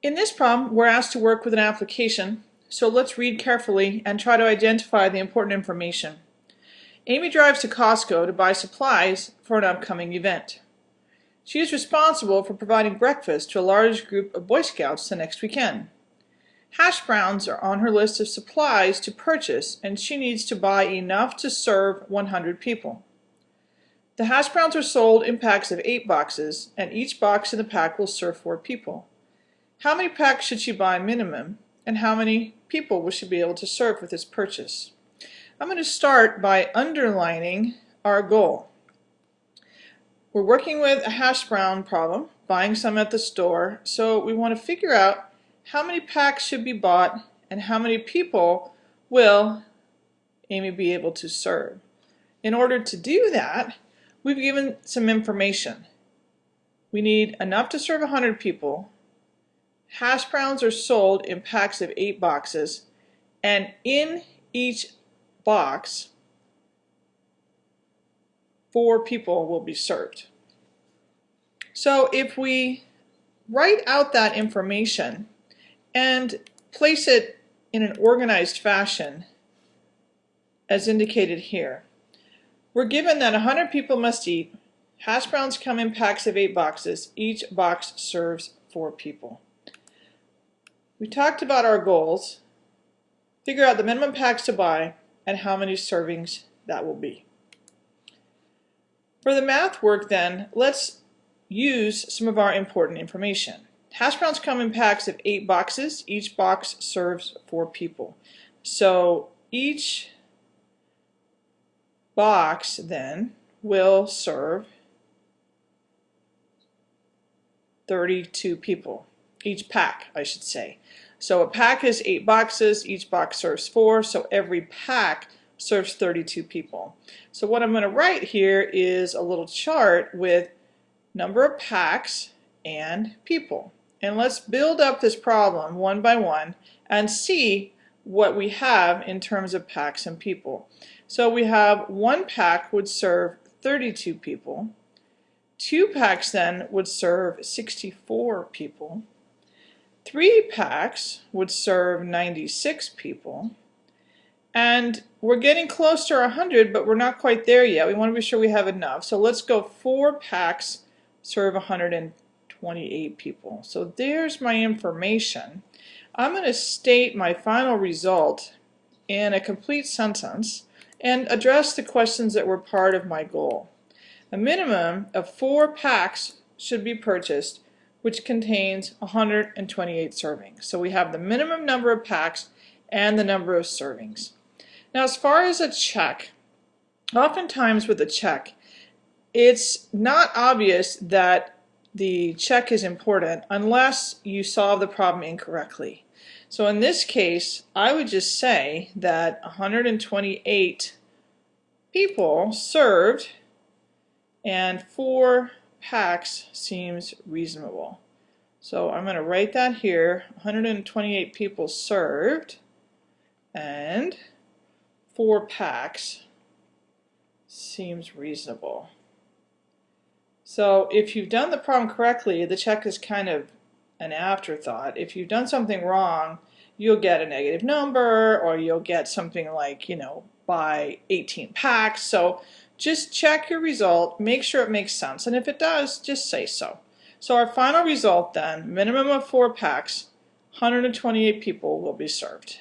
In this problem, we're asked to work with an application, so let's read carefully and try to identify the important information. Amy drives to Costco to buy supplies for an upcoming event. She is responsible for providing breakfast to a large group of Boy Scouts the next weekend. Hash browns are on her list of supplies to purchase and she needs to buy enough to serve 100 people. The hash browns are sold in packs of 8 boxes and each box in the pack will serve 4 people. How many packs should she buy minimum, and how many people will she be able to serve with this purchase? I'm going to start by underlining our goal. We're working with a hash brown problem, buying some at the store, so we want to figure out how many packs should be bought and how many people will Amy be able to serve. In order to do that, we've given some information. We need enough to serve 100 people Hash browns are sold in packs of eight boxes, and in each box, four people will be served. So if we write out that information and place it in an organized fashion, as indicated here, we're given that 100 people must eat. Hash browns come in packs of eight boxes. Each box serves four people. We talked about our goals, figure out the minimum packs to buy, and how many servings that will be. For the math work then, let's use some of our important information. Hash browns come in packs of eight boxes. Each box serves four people. So each box then will serve 32 people each pack, I should say. So a pack is eight boxes, each box serves four, so every pack serves 32 people. So what I'm going to write here is a little chart with number of packs and people. And let's build up this problem one by one and see what we have in terms of packs and people. So we have one pack would serve 32 people. Two packs then would serve 64 people. Three packs would serve 96 people. And we're getting close to 100, but we're not quite there yet. We want to be sure we have enough. So let's go four packs serve 128 people. So there's my information. I'm going to state my final result in a complete sentence and address the questions that were part of my goal. A minimum of four packs should be purchased which contains 128 servings. So we have the minimum number of packs and the number of servings. Now as far as a check, oftentimes with a check, it's not obvious that the check is important unless you solve the problem incorrectly. So in this case, I would just say that 128 people served and four packs seems reasonable. So I'm going to write that here, 128 people served, and four packs seems reasonable. So if you've done the problem correctly, the check is kind of an afterthought. If you've done something wrong, you'll get a negative number or you'll get something like, you know, buy 18 packs. So just check your result, make sure it makes sense, and if it does, just say so. So our final result then, minimum of four packs, 128 people will be served.